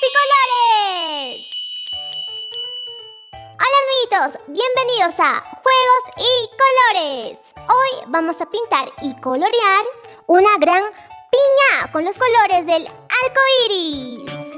Picolores! Hola amiguitos, bienvenidos a Juegos y Colores. Hoy vamos a pintar y colorear una gran piña con los colores del arco iris.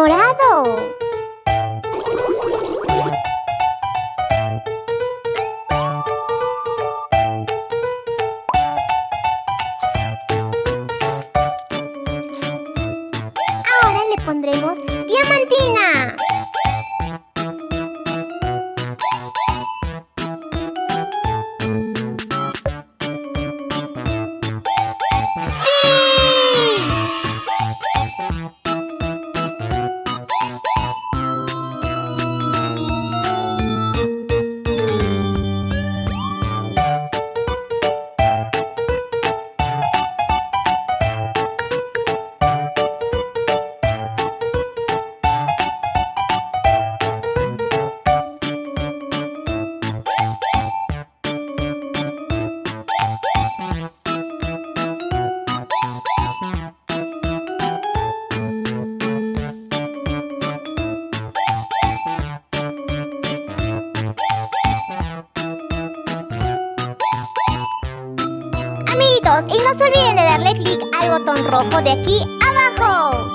morado. Ahora le pondremos diamantina. No se olviden de darle clic al botón rojo de aquí abajo.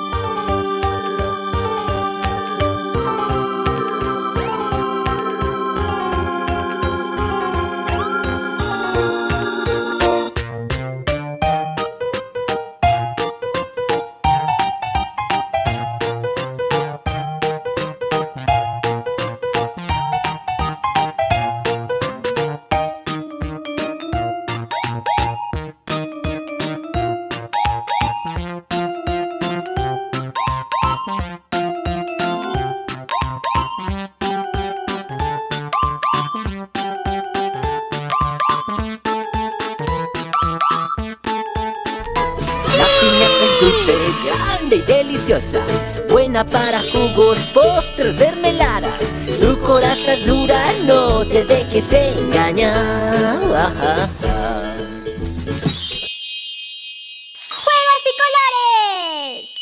Dulce, grande y deliciosa. Buena para jugos, postres, mermeladas. Su coraza dura, no te dejes engañar. ¡Juegos y colores!